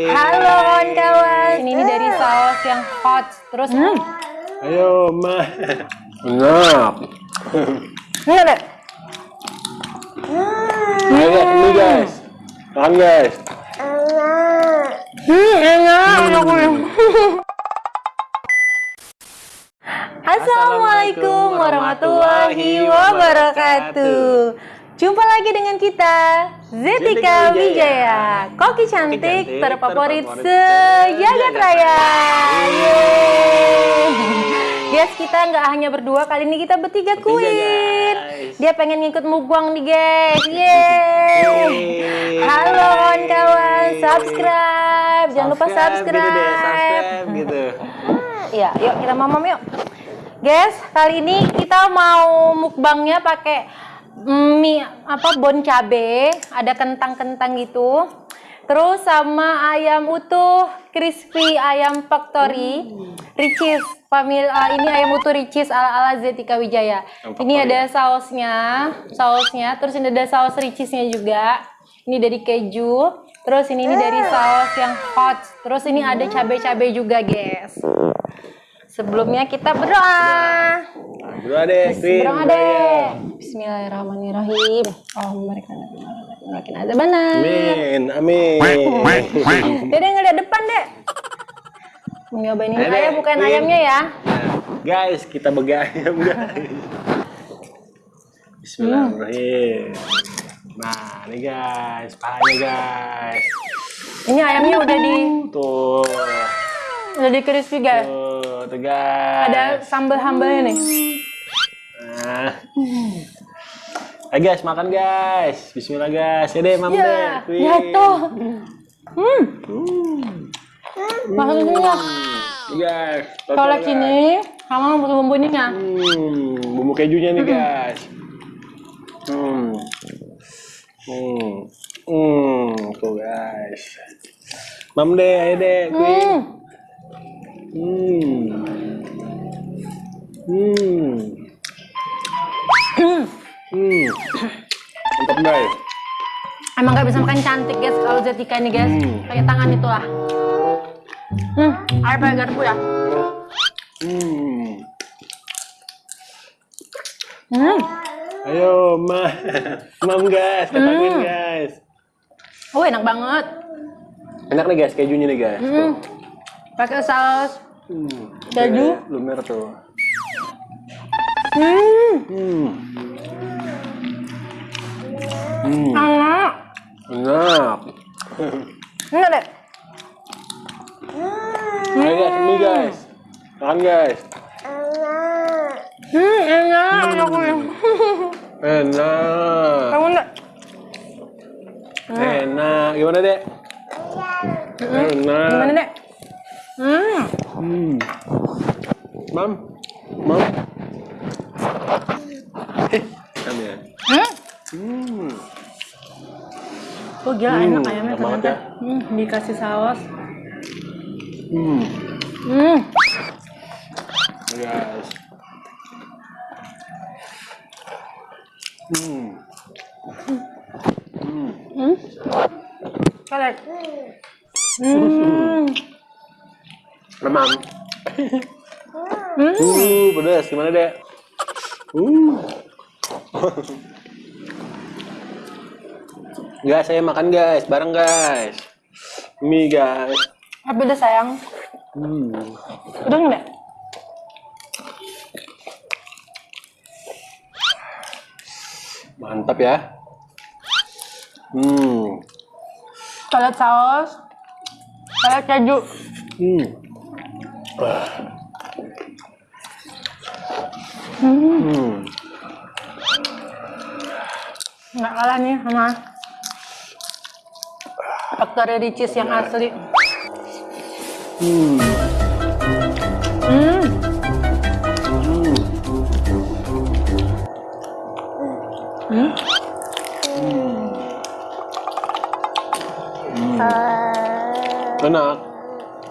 Halo kawan-kawan. Ini, ini dari saus yang hot. Terus hmm. Ayo, Ma. Enak. Enggak deh. Ayo, ini guys. Makan guys. Hmm, enak. Assalamualaikum warahmatullahi wabarakatuh. Jumpa lagi dengan kita, Zetika Wijaya, koki cantik, cantik terfavorit sejagat raya. Guys, kita nggak hanya berdua, kali ini kita bertiga queen. Dia pengen ngikut mukbang nih guys. Yeay. Halo kawan-kawan, subscribe. Jangan lupa subscribe. Gitu deh, subscribe gitu. Iya, yuk kita mamam yuk. Guys, kali ini kita mau mukbangnya pakai mie apa bon cabe, ada kentang-kentang gitu. Terus sama ayam utuh crispy ayam factory Ricis famil ah, ini ayam utuh Ricis ala ala Zetika Wijaya. Ini ada sausnya, sausnya. Terus ini ada saus Ricisnya juga. Ini dari keju. Terus ini, ini dari saus yang hot. Terus ini ada cabai-cabai juga, guys. Sebelumnya kita berdoa. Berdua deh. Berdoa deh. Bismillahirrahmanirrahim. Oh, mereka makin ada benar. Amin, amin. Dede ngeliat depan, Dek. Mau nyobain ini ayam bukan ayamnya ya. Guys, kita begayam guys. Bismillahirrahmanirrahim. Nah, ini guys, pahanya guys. Ini ayamnya udah di Tuh, udah di crispy, guys. tuh, tuh guys. Ada sambal-sambalnya nih. Nah. Ayo guys, makan guys. Bismillah guys. Ya deh, mam deh. Ya, Queen. jatuh. Hmm, Hmm. Nih, guys. total, colek guys. ini sama bumbu-bumbunya. Hmm, bumbu kejunya nih guys. Hmm. Hmm. Hmm, tuh guys. Mam deh, ayo deh, Queen. Hmm. Hmm. Hmm. Hmm. Mantap guys. Emang gak bisa makan cantik guys kalau Zetika ini guys. Hmm. Pakai tangan itulah. Hmm, air pakai garpu ya. Hmm. Hmm. Ayo, ma. Mam guys, kata Queen guys. Oh, enak banget. Enak nih guys, kejunya nih guys. Hmm. Pakai saus Hmm. Keju? Lumer tuh. Hmm. Hmm. Hmm. Enak. Enak. Enggak deh. Ayo guys, ini guys. Makan guys. Hmm, enak. Enak. Enak. Kamu enggak? Enak. Gimana, Dek? Enak. Gimana dek? Hmm. Hmm. Mam. Mam. Eh, Mam ya. Hmm. Hmm. Oh gila Hmm, enak ayamnya enak ternyata. Hmm, dikasih saus. Hmm. Hmm. Guys. Hmm. Hmm. Hmm. Colek. Hmm. Mamam. Hmm. Uh, pedas. Gimana, Dek? Uh. guys, saya makan guys, bareng guys. Mie guys. Tapi udah sayang. Hmm. Udah enggak? Mantap ya. Hmm. Colek saus. Colek keju. Hmm. Hmm. Hmm. Nggak kalah nih sama Factory Ricis yang asli. Hmm. Hmm. Hmm. Hmm. Enak.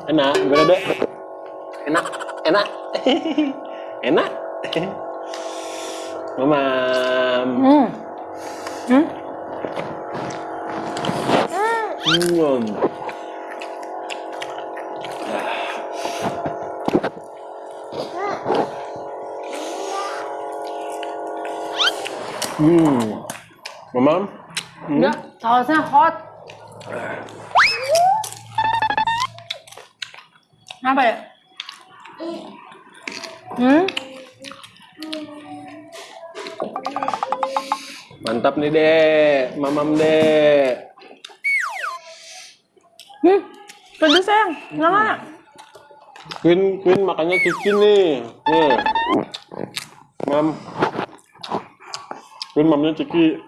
Enak. Gimana, Dek? enak enak nhưng hmm, hmm, hmm, Ừ. hmm, My mom? Mm. Yeah, thousand hot. À. How about? Hmm? Mantap nih, Dek. Mamam, Dek. Hmm? Pedes sayang, nggak mana? Queen, Queen makannya Kiki nih. Nih. Mam. Queen mamnya Kiki.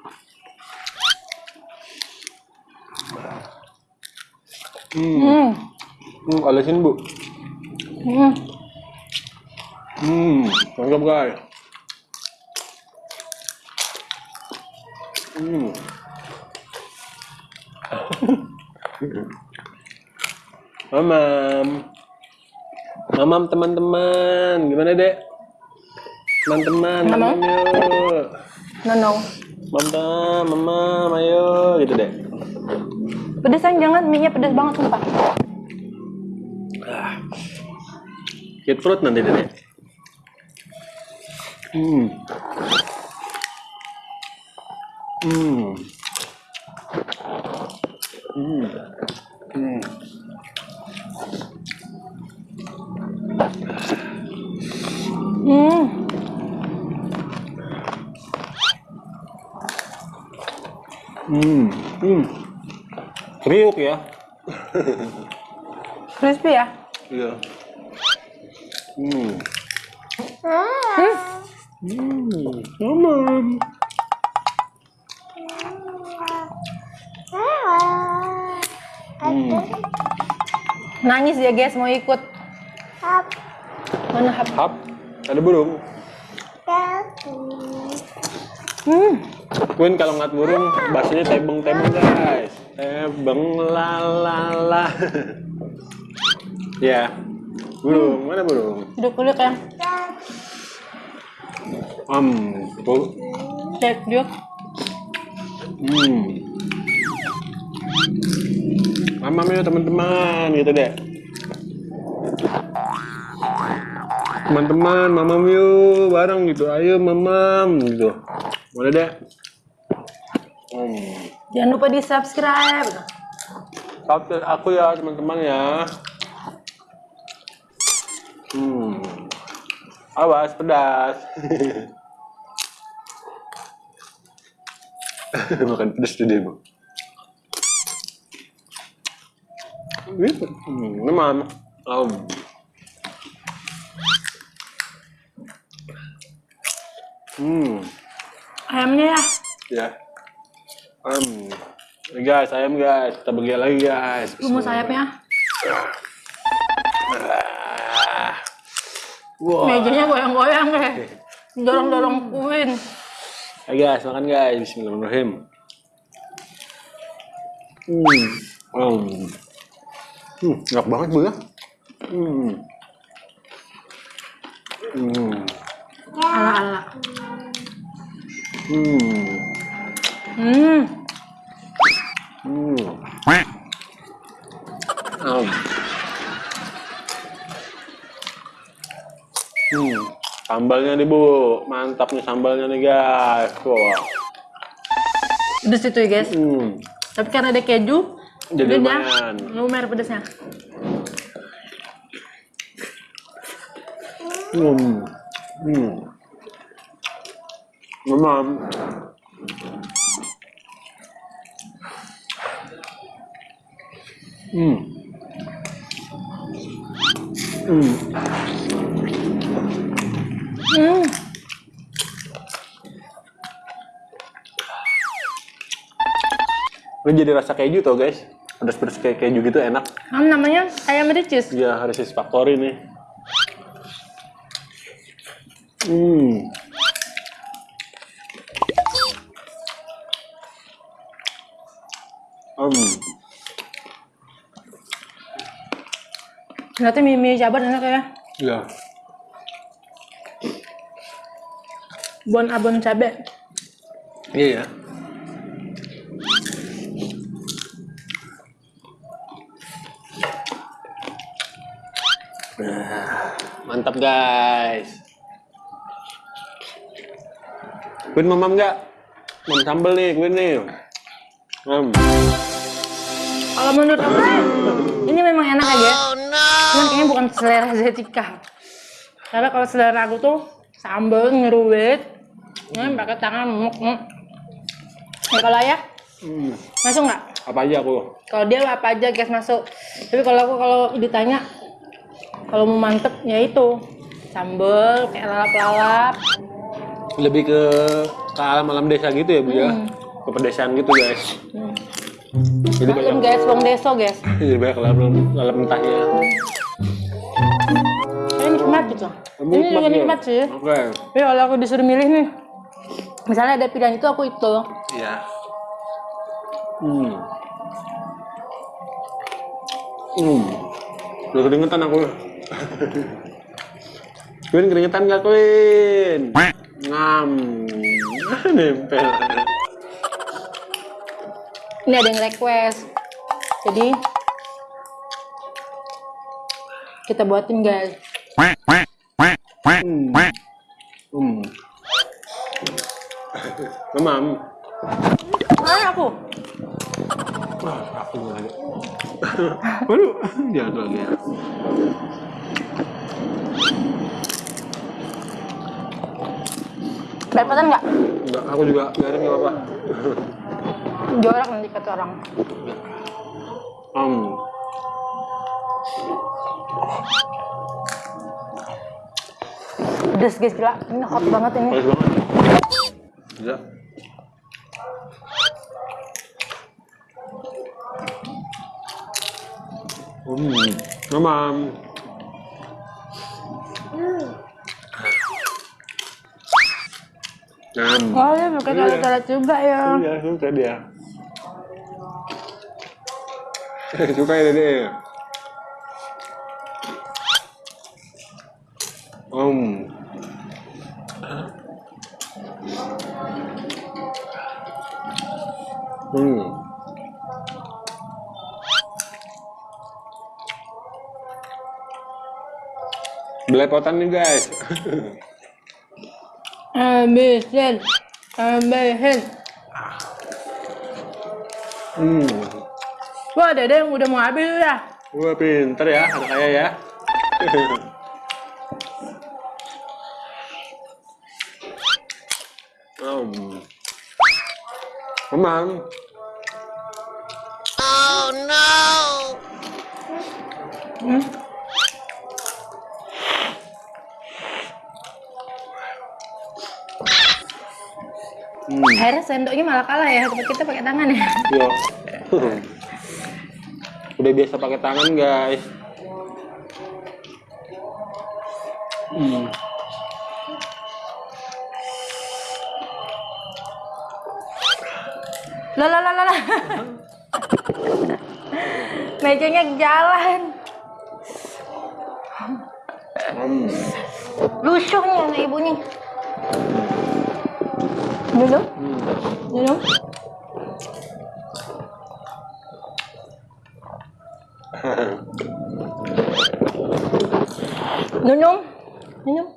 Hmm. Hmm. Hmm, olesin, Bu. Hmm. Hmm, mantap guys. Hmm. Mamam. Mamam teman-teman, gimana dek? Teman-teman, mamam yuk. No no. Mamam, mamam, ayo gitu dek. Pedes sayang jangan, mie-nya pedes banget sumpah. Kit fruit nanti dek. Hmm. Hmm. Hmm. Hmm. Hmm. Hmm. Hmm. Kriuk ya. Crispy ya? Iya. Hmm. Hmm. Hmm. Hmm. Nangis ya guys, mau ikut. Mana hap? Hap. Ada burung. Hmm. Queen kalau ngeliat burung bahasanya tebeng-tebeng guys. Tebeng lalala. ya. Burung, mana burung? Hidup kulit yang Om, bu. cek dia. Hmm. Mamam yuk teman-teman gitu deh. Teman-teman, mamam yuk bareng gitu. Ayo mamam gitu. Boleh deh. Hmm. Jangan lupa di subscribe. Subscribe aku ya teman-teman ya. Hmm. Awas pedas. Makan pedas tuh dia, Bu. Gitu. Hmm, memang. Um. Hmm. Ayamnya ya. Ya. Um. Guys, ayam guys. Kita bagi lagi guys. Lu mau sayapnya? Wah. Mejanya goyang-goyang deh. Dorong-dorong kuin. Ayo guys, makan guys. Bismillahirrahmanirrahim. Hmm. Um. Hmm, enak banget bu ya. Hmm. Hmm. Ala-ala. Hmm. Hmm. Hmm. Um. Hmm. Sambalnya nih bu, mantap nih sambalnya nih guys. Wah. Pedes itu ya guys. Hmm. Tapi karena ada keju, Jadi lumayan. lumer pedesnya. Hmm. Hmm. Memang. Hmm. Hmm. Hmm. Ini jadi rasa keju tuh guys. Pedas-pedas kayak keju gitu enak. Kan namanya ayam ricis. Ya harus factory nih. Hmm. Hmm. Berarti mie mie jabar enak ya. Ya. Bon abon cabe. Iya ya. Nah, mantap guys. Queen mamam nggak? Mam sambel nih, gue nih. Hmm. Kalau menurut aku sih, ini memang enak ya, guys. Cuman kayaknya bukan selera Zetika. Karena kalau selera aku tuh sambal ngeruit, ini pakai tangan muk muk. Ya kalau ayah Hmm. masuk nggak? Apa aja aku? Kalau dia apa aja guys masuk. Tapi kalau aku kalau ditanya kalau mau mantep ya itu sambal kayak lalap-lalap. Lebih ke ke alam-alam desa gitu ya, Bu ya. Hmm. Ke pedesaan gitu, guys. Hmm. Jadi banyak Maklum guys, wong deso guys. jadi banyak lalap lalap mentahnya. Ini nikmat gitu. Ini juga ya? nikmat sih. Oke. Tapi kalau aku disuruh milih nih, misalnya ada pilihan itu aku itu. Iya. Hmm. Hmm. Udah keringetan aku. Queen keringetan gak Queen? Ngam. Nempel. Ini ada yang request. Jadi kita buatin guys. Hmm. Hmm. Mamam. Mana aku? Wah, aku lagi. Waduh, jangan lagi ya. Dapetan nggak? Enggak, aku juga garing nggak apa-apa. Jorak nanti kata orang. Hmm. Pedes guys gila. Ini hot banget ini. Bagus banget. Bisa. Hmm, mamam. Ngam. Oh ya pakai Iya. salad juga ya. Iya, suka dia. suka ya dede. Om. Hmm. Belepotan nih guys. Ambil, ambil. hmm. Wah, dede yang udah mau habis ya. Wah pinter ya, anak kaya ya. um. Memang. Hmm. Hmm. Akhirnya sendoknya malah kalah ya. Kita pakai tangan ya. Yo. Udah biasa pakai tangan guys. Hmm. Lah lah lah lah. Mejanya jalan. Hmm. Lusuhnya anak ibunya. Dulu, Hmm. dulu. Minum, minum.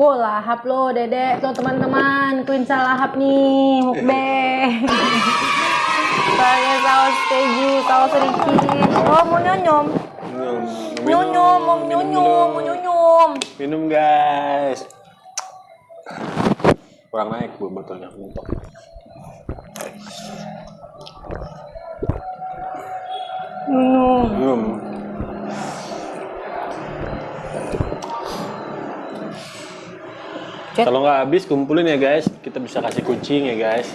Wow, lahap lo, dedek. Tuh teman-teman, Queen lahap nih, mukbang. Pakai saus keju, saus sedikit. Oh, mau nyonyom. Nyonyom, mau nyonyom, mau nyonyom. Minum guys. Kurang naik bu botolnya. Mentok. Minum. Minum. Cek. Kalau nggak habis kumpulin ya guys. Kita bisa kasih kucing ya guys.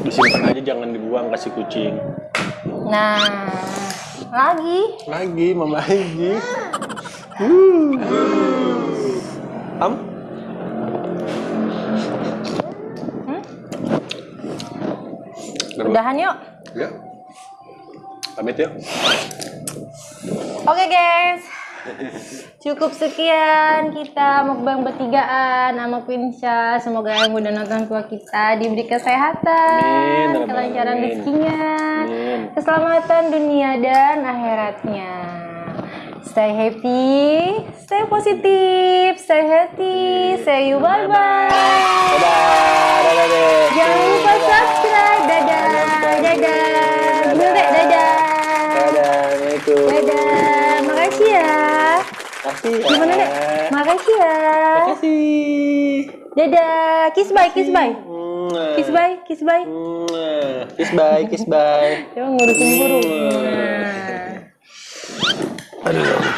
Disimpan aja jangan dibuang kasih kucing. Nah, lagi. Lagi, mama lagi. Uh. Udahan yuk. Ya. Pamit yuk. Oke guys. Cukup sekian kita mukbang bertigaan sama Queen Syah. Semoga yang udah nonton vlog kita diberi kesehatan, Amin. kelancaran rezekinya, Amin. keselamatan dunia dan akhiratnya. Stay happy, stay positif, stay healthy, say you bye bye. kasih. Gimana, Dek? Makasih ya. Makasih. Dadah. Kiss bye, kiss bye. Kiss bye, kiss bye. Kiss bye, kiss bye. Coba ngurusin burung. Nah. Aduh.